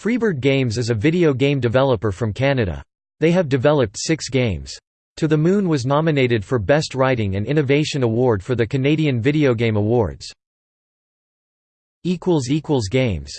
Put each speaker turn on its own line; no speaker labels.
Freebird Games is a video game developer from Canada. They have developed six games. To the Moon was nominated for Best Writing and Innovation Award for the Canadian Video Game Awards. Games